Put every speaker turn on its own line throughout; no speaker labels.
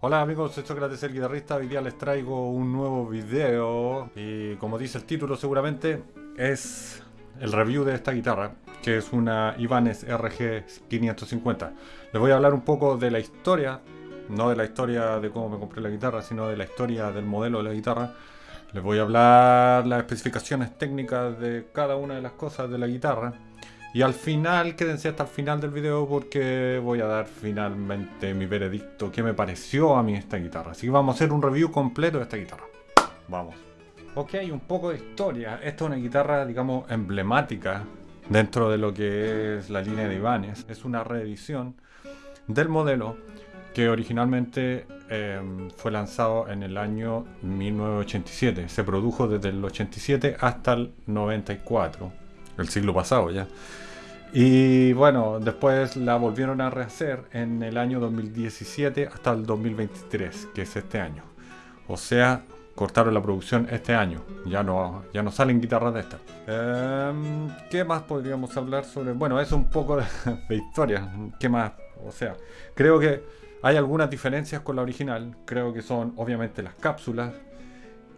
Hola amigos, soy Sócrates el guitarrista, hoy día les traigo un nuevo video y como dice el título seguramente es el review de esta guitarra que es una Ibanez RG 550 les voy a hablar un poco de la historia no de la historia de cómo me compré la guitarra sino de la historia del modelo de la guitarra. Les voy a hablar las especificaciones técnicas de cada una de las cosas de la guitarra y al final, quédense hasta el final del video porque voy a dar finalmente mi veredicto, qué me pareció a mí esta guitarra. Así que vamos a hacer un review completo de esta guitarra. Vamos. Ok, un poco de historia. Esta es una guitarra, digamos, emblemática dentro de lo que es la línea de Ibanez. Es una reedición del modelo que originalmente em, fue lanzado en el año 1987. Se produjo desde el 87 hasta el 94 el siglo pasado ya. Y bueno, después la volvieron a rehacer en el año 2017 hasta el 2023, que es este año. O sea, cortaron la producción este año. Ya no, ya no salen guitarras de estas. Em, ¿Qué más podríamos hablar sobre? Bueno, es un poco de, de historia. ¿Qué más? O sea, creo que hay algunas diferencias con la original. Creo que son obviamente las cápsulas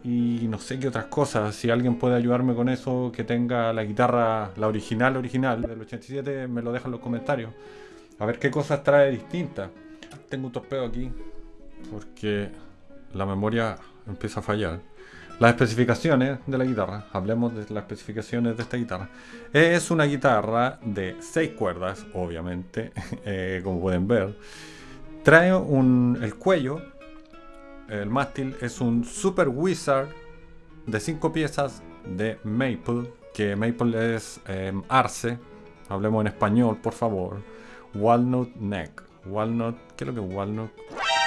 y no sé qué otras cosas. Si alguien puede ayudarme con eso, que tenga la guitarra, la original, original del 87, me lo deja en los comentarios. A ver qué cosas trae distintas. Tengo un torpedo aquí porque la memoria empieza a fallar. Las especificaciones de la guitarra, hablemos de las especificaciones de esta guitarra. Es una guitarra de 6 cuerdas, obviamente, eh, como pueden ver. Trae un, el cuello el mástil es un Super Wizard de 5 piezas de Maple, que Maple es em, arce, hablemos en español por favor, Walnut Neck. Walnut, ¿qué es lo que es Walnut?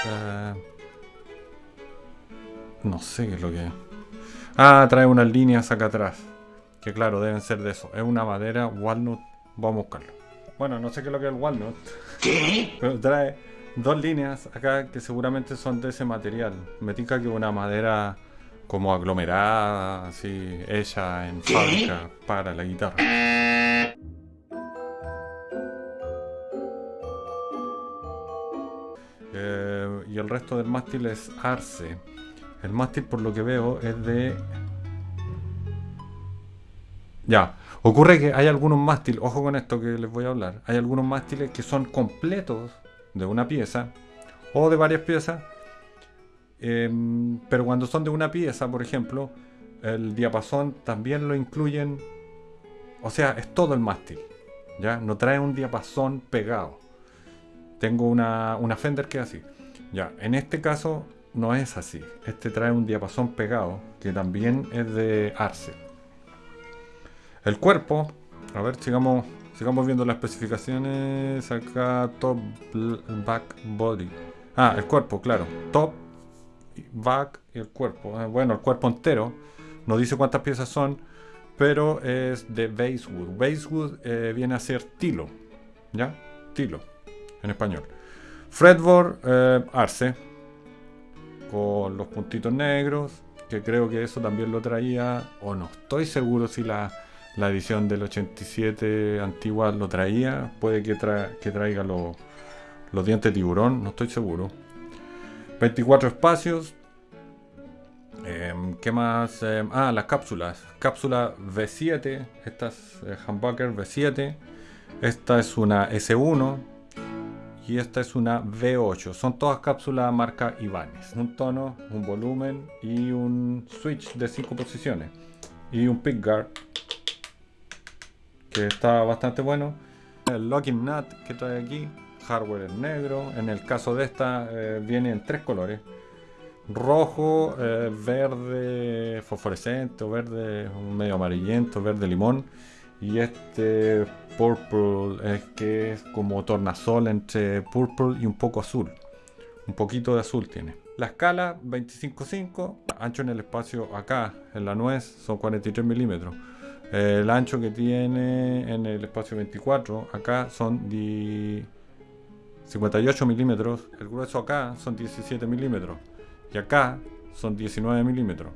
Eh, no sé qué es lo que es. Ah, trae unas líneas acá atrás. Que claro, deben ser de eso. Es una madera Walnut. Vamos a buscarlo. Bueno, no sé qué es lo que es el Walnut. ¿Qué? Pero trae dos líneas acá que seguramente son de ese material. Me tinca que una madera como aglomerada, así, hecha en fábrica para la guitarra. Eh, y el resto del mástil es arce. El mástil, por lo que veo, es de... Ya, ocurre que hay algunos mástiles, ojo con esto que les voy a hablar, hay algunos mástiles que son completos de una pieza o de varias piezas. Em, pero cuando son de una pieza, por ejemplo, el diapasón también lo incluyen. O sea, es todo el mástil. ¿ya? No trae un diapasón pegado. Tengo una, una Fender que es así. Ya, en este caso no es así. Este trae un diapasón pegado que también es de Arce. El cuerpo, a ver, sigamos Sigamos viendo las especificaciones. Acá, top, back, body. Ah, el cuerpo, claro. Top, back y el cuerpo. Ah, bueno, el cuerpo entero. No dice cuántas piezas son, pero es de Basewood. Basewood eh, viene a ser tilo. ¿Ya? Tilo, en español. Fretboard, eh, arce. Con los puntitos negros. Que creo que eso también lo traía. O no estoy seguro si la la edición del 87 antigua lo traía. Puede que, que traiga los dientes de tiburón, no estoy seguro. 24 espacios. Em, ¿Qué más? Em, ah, las cápsulas. Cápsula V7. Esta es eh, Humbucker V7. Esta es una S1. Y esta es una V8. Son todas cápsulas marca Ibanez. Un tono, un volumen y un switch de 5 posiciones. Y un pickguard que está bastante bueno. El locking nut que trae aquí, hardware en negro. En el caso de esta eh, viene en tres colores. Rojo, eh, verde fosforescente verde medio amarillento, verde limón. Y este purple es que es como tornasol entre purple y un poco azul. Un poquito de azul tiene. La escala 25.5, ancho en el espacio acá, en la nuez, son 43 milímetros el ancho que tiene en el espacio 24 acá son 58 milímetros. El grueso acá son 17 milímetros. Y acá son 19 milímetros.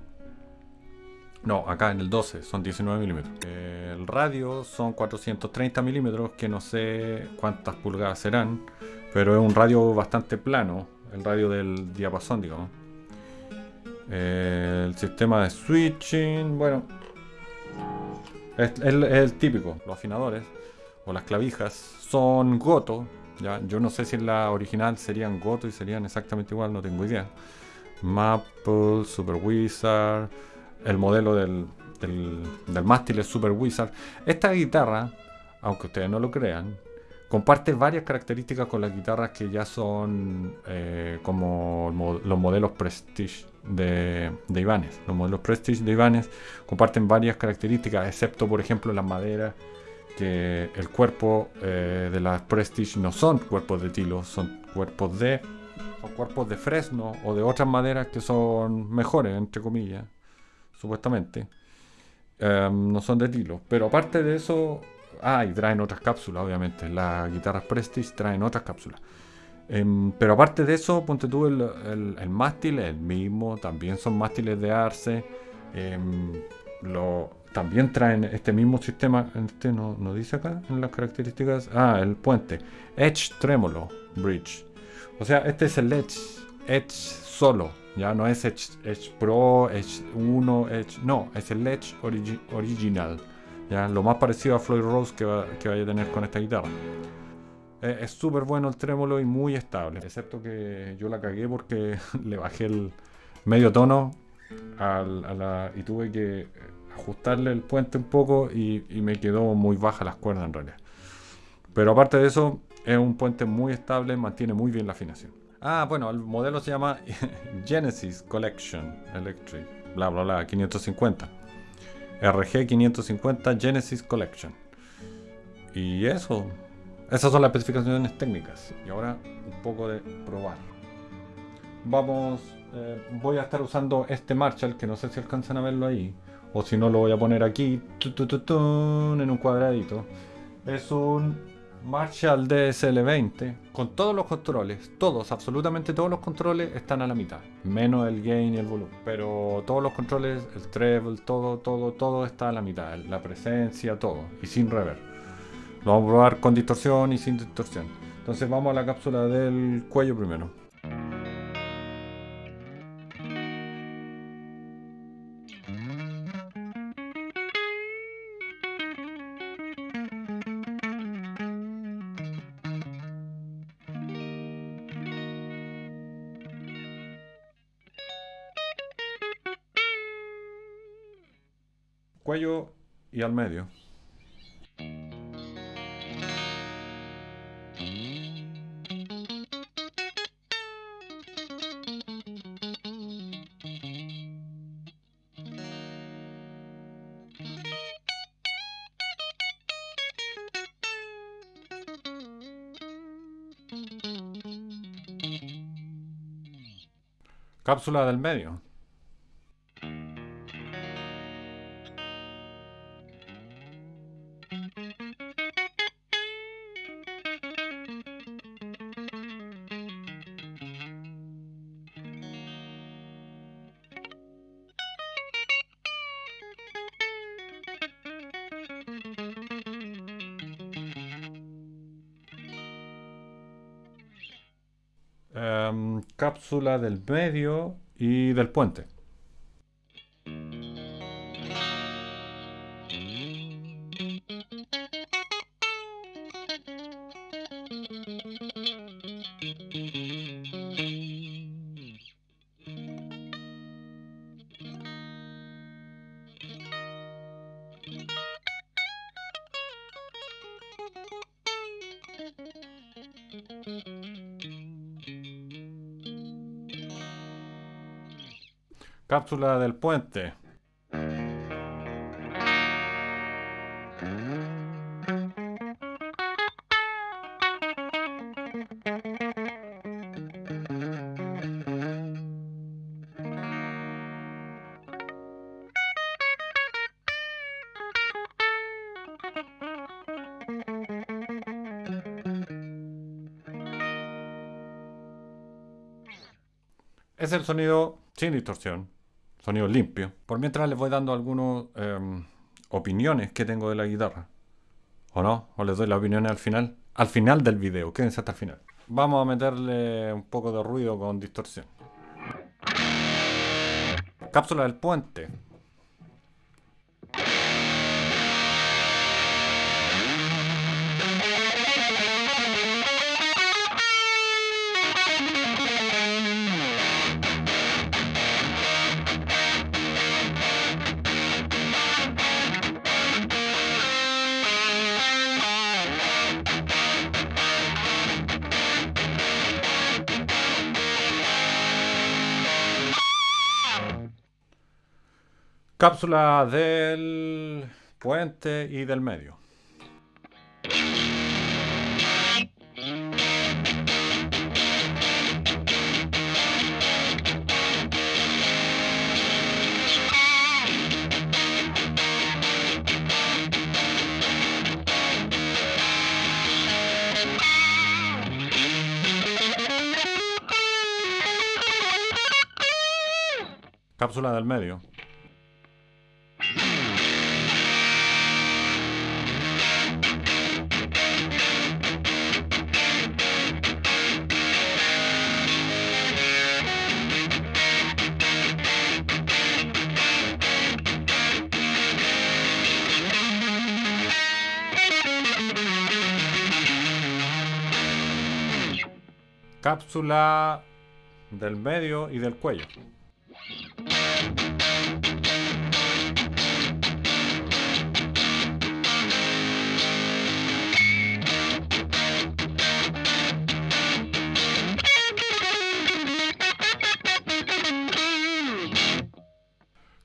No, acá en el 12 son 19 milímetros. El radio son 430 milímetros, que no sé cuántas pulgadas serán, pero es un radio bastante plano. el radio del diapasón, digamos. El sistema de switching, bueno, es, el típico. Los afinadores o las clavijas son Goto. ¿ya? Yo no sé si en la original serían Goto y serían exactamente igual, no tengo idea. Maple, Super Wizard, el modelo del, mástil es Super Wizard. Esta guitarra, aunque ustedes no lo crean, comparte varias características con las guitarras que ya son eh, como los modelos Prestige de, de, Ibanez. Los modelos Prestige de Ibanez comparten varias características, excepto por ejemplo las maderas, que el cuerpo eh, de las Prestige no son cuerpos de tilo, son cuerpos de son cuerpos de fresno o de otras maderas que son mejores, entre comillas, supuestamente. Em, no son de tilo. Pero aparte de eso, Ah, traen otras cápsulas, obviamente. Las guitarras Prestige traen otras cápsulas. Em, pero aparte de eso, ponte tú el, el, mástil, el mismo. También son mástiles de Arce. Em, lo, también traen este mismo sistema. Este no, dice acá en las características. Ah, el puente. Edge Tremolo Bridge. O sea, este es el Edge. Edge solo. Ya no es Edge, Pro, Edge 1, Edge. No, es el Edge original. ¿ya? Lo más parecido a Floyd Rose que, vaya a tener con esta guitarra. Eh, es súper bueno el trémolo y muy estable, excepto que yo la cagué porque le bajé el medio tono y tuve que ajustarle el puente un poco y, me quedó muy baja las cuerdas en realidad. Pero aparte de eso, es un puente muy estable, mantiene muy bien la afinación. Ah, bueno, el modelo se llama Genesis Collection Electric, bla bla bla, 550. RG550 Genesis Collection. Y eso, esas son las especificaciones técnicas. Y ahora un poco de probar. Vamos, eh, voy a estar usando este Marshall, que no sé si alcanzan a verlo ahí. O si no, lo voy a poner aquí, en un cuadradito. Es un Marshall DSL20 con todos los controles, todos, absolutamente todos los controles están a la mitad, menos el gain y el volumen, pero todos los controles, el treble, todo, todo, todo está a la mitad, la presencia, todo, y sin reverb. Lo vamos a probar con distorsión y sin distorsión. Entonces vamos a la cápsula del cuello primero. cuello y al medio. Cápsula del medio. Cápsula del medio y del puente. Cápsula del puente. Es el sonido sin distorsión sonido limpio. Por mientras les voy dando algunas em, opiniones que tengo de la guitarra. ¿O no? ¿O les doy las opiniones al final? Al final del video, quédense hasta el final. vamos a meterle un poco de ruido con distorsión. Cápsula del puente. Cápsula del puente y del medio. Cápsula del medio. Cápsula del medio y del cuello.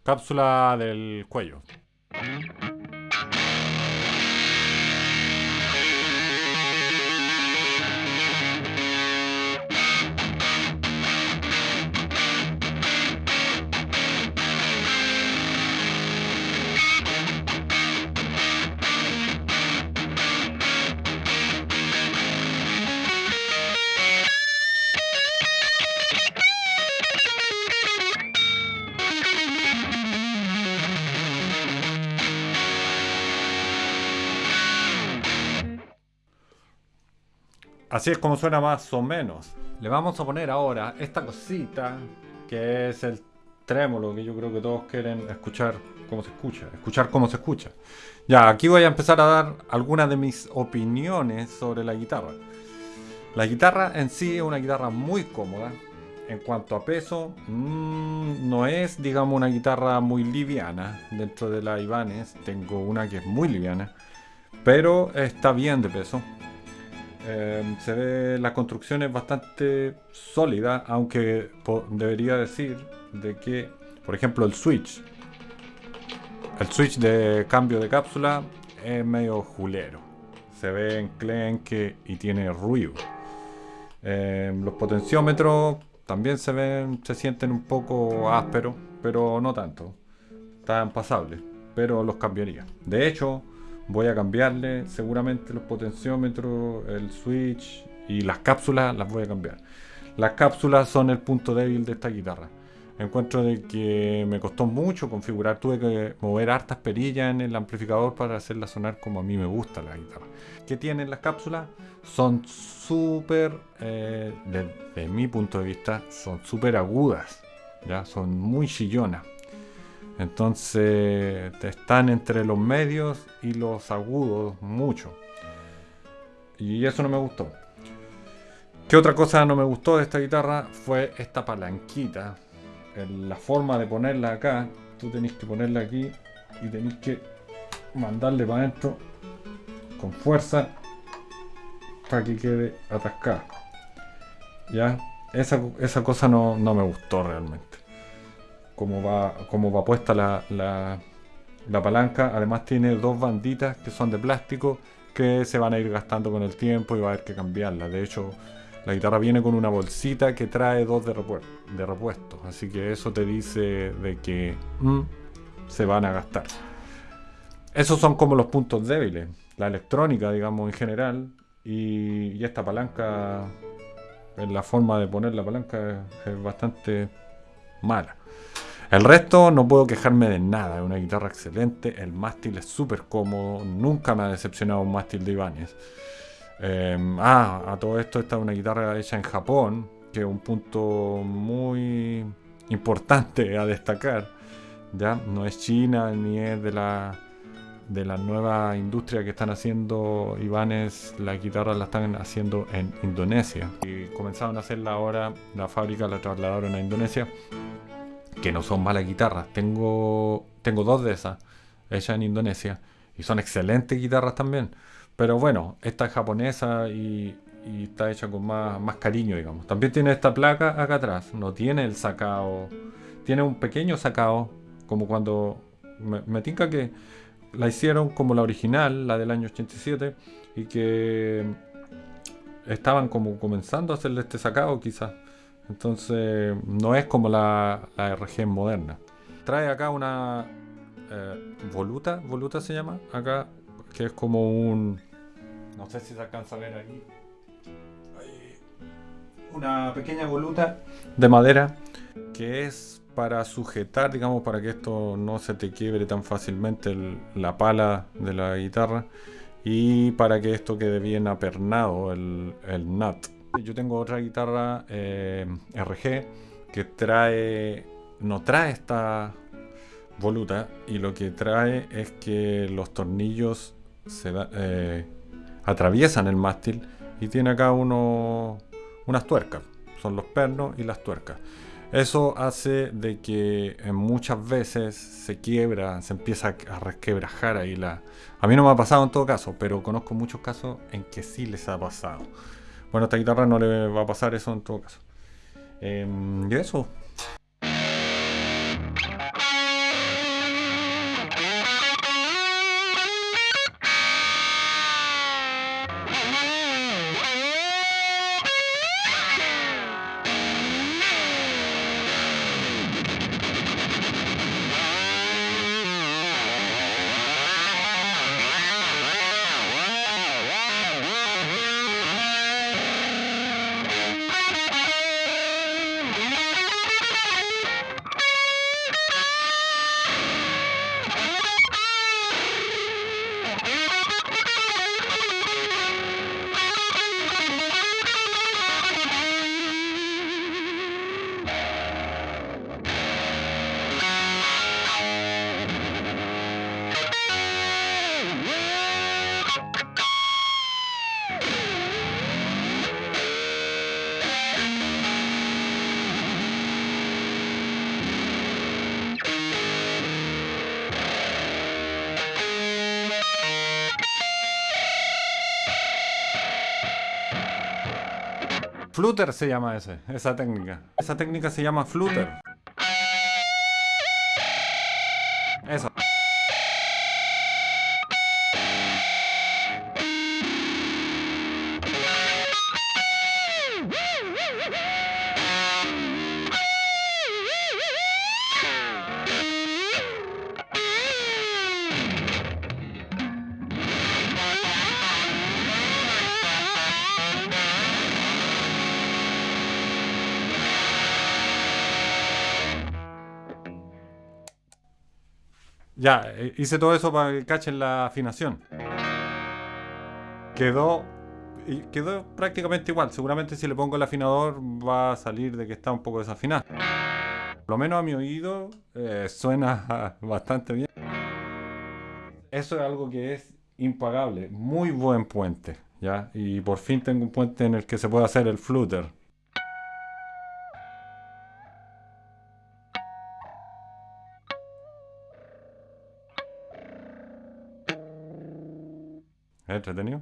Cápsula del cuello. Así es como suena más o menos. Le vamos a poner ahora esta cosita que es el trémolo que yo creo que todos quieren escuchar cómo se escucha, escuchar cómo se escucha. Ya, aquí voy a empezar a dar algunas de mis opiniones sobre la guitarra. La guitarra en sí es una guitarra muy cómoda. En cuanto a peso, mmm, no es, digamos, una guitarra muy liviana. Dentro de la Ibanez tengo una que es muy liviana, pero está bien de peso. Em, se ve la construcción es bastante sólida, aunque debería decir de que, por ejemplo, el switch, el switch de cambio de cápsula es medio julero. Se ve enclenque y tiene ruido. Em, los potenciómetros también se ven, se sienten un poco ásperos, pero no tanto. Están pasables, pero los cambiaría. De hecho, voy a cambiarle seguramente los potenciómetros, el switch y las cápsulas las voy a cambiar. Las cápsulas son el punto débil de esta guitarra. Encuentro de que me costó mucho configurar, tuve que mover hartas perillas en el amplificador para hacerla sonar como a mí me gusta la guitarra. ¿Qué tienen las cápsulas? Son súper, eh, desde mi punto de vista, son súper agudas, ¿ya? son muy chillonas. Entonces están entre los medios y los agudos mucho. Y eso no me gustó. ¿Qué otra cosa no me gustó de esta guitarra? Fue esta palanquita. La forma de ponerla acá. Tú tenés que ponerla aquí y tenés que mandarle para adentro con fuerza para que quede atascada. ¿Ya? Esa, esa cosa no, no me gustó realmente como va, como va puesta la, la, palanca. Además tiene dos banditas que son de plástico que se van a ir gastando con el tiempo y va a haber que cambiarla. De hecho, la guitarra viene con una bolsita que trae dos de, de repuesto. Así que eso te dice de que mm, se van a gastar. Esos son como los puntos débiles. La electrónica, digamos, en general. Y, y esta palanca, en la forma de poner la palanca es bastante mala. El resto no puedo quejarme de nada, es una guitarra excelente, el mástil es súper cómodo, nunca me ha decepcionado un mástil de Ibanez. Em, ah, a todo esto esta es una guitarra hecha en Japón, que es un punto muy importante a destacar. ¿ya? No es China ni es de la de la nueva industria que están haciendo Ivanes, la guitarra la están haciendo en Indonesia. Comenzaron a hacerla ahora, la fábrica la trasladaron a Indonesia, que no son malas guitarras. Tengo, tengo dos de esas hechas en Indonesia y son excelentes guitarras también. Pero bueno, esta es japonesa y, está hecha con más, más cariño, digamos. También tiene esta placa acá atrás, no tiene el sacao, tiene un pequeño sacao, como cuando me, me que la hicieron como la original, la del año 87, y que estaban como comenzando a hacerle este sacado quizás. Entonces no es como la, RG moderna. Trae acá una eh, voluta, voluta se llama, acá, que es como un... No sé si se alcanza a ver aquí. Una pequeña voluta de madera que es para sujetar, digamos, para que esto no se te quiebre tan fácilmente la pala de la guitarra y para que esto quede bien apernado el, el nut. Yo tengo otra guitarra eh, RG que trae, no trae esta voluta y lo que trae es que los tornillos eh, atraviesan el mástil y tiene acá uno, unas tuercas, son los pernos y las tuercas. Eso hace de que muchas veces se quiebra, se empieza a resquebrajar ahí la... A mí no me ha pasado en todo caso, pero conozco muchos casos en que sí les ha pasado. Bueno, a esta guitarra no le va a pasar eso en todo caso. Em, y eso, Flutter se llama ese, esa técnica. Esa técnica se llama flutter. Ya, eh, hice todo eso para que cachen la afinación. Quedó quedó prácticamente igual. Seguramente si le pongo el afinador va a salir de que está un poco desafinado. Por lo menos a mi oído eh, suena bastante bien. Eso es algo que es impagable. Muy buen puente. ¿ya? Y por fin tengo un puente en el que se puede hacer el flutter. Entretenido.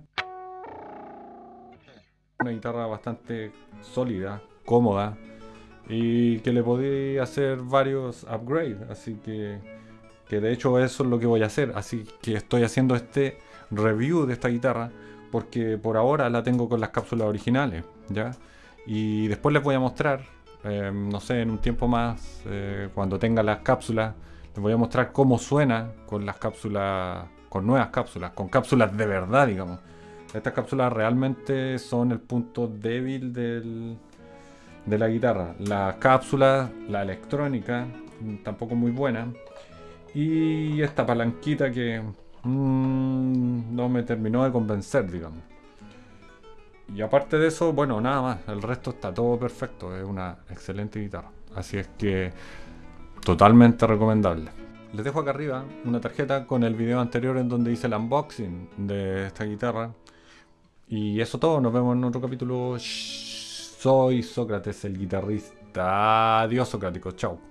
Una guitarra bastante sólida, cómoda y que le podía hacer varios upgrades. Así que, que de hecho eso es lo que voy a hacer. Así que estoy haciendo este review de esta guitarra porque por ahora la tengo con las cápsulas originales. ¿ya? Y después les voy a mostrar, eh, no sé, en un tiempo más, eh, cuando tenga las cápsulas, les voy a mostrar cómo suena con las cápsulas con nuevas cápsulas, con cápsulas de verdad, digamos. Estas cápsulas realmente son el punto débil del, de la guitarra. La cápsula, la electrónica, tampoco muy buena. Y esta palanquita que mm, no me terminó de convencer, digamos. Y aparte de eso, bueno, nada más. El resto está todo perfecto. Es una excelente guitarra. Así es que totalmente recomendable. Les dejo acá arriba una tarjeta con el video anterior en donde hice el unboxing de esta guitarra. Y eso todo, nos vemos en otro capítulo. Soy Sócrates, el guitarrista. Adiós, Socrático. Chao.